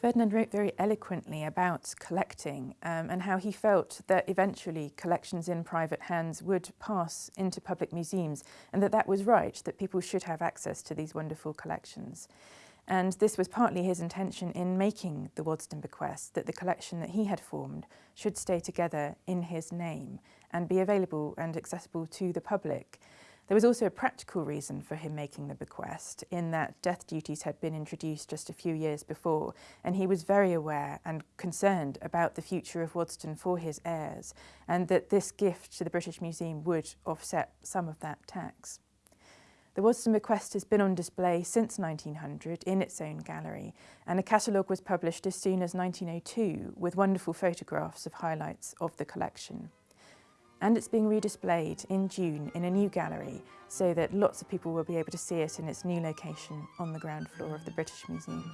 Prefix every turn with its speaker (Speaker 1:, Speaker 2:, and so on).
Speaker 1: Ferdinand wrote very eloquently about collecting um, and how he felt that eventually collections in private hands would pass into public museums and that that was right, that people should have access to these wonderful collections. And this was partly his intention in making the Waddesdon bequest, that the collection that he had formed should stay together in his name and be available and accessible to the public. There was also a practical reason for him making the bequest in that death duties had been introduced just a few years before and he was very aware and concerned about the future of Waddesdon for his heirs and that this gift to the British Museum would offset some of that tax. The Waddesdon bequest has been on display since 1900 in its own gallery and a catalogue was published as soon as 1902 with wonderful photographs of highlights of the collection and it's being redisplayed in June in a new gallery so that lots of people will be able to see it in its new location on the ground floor of the British Museum.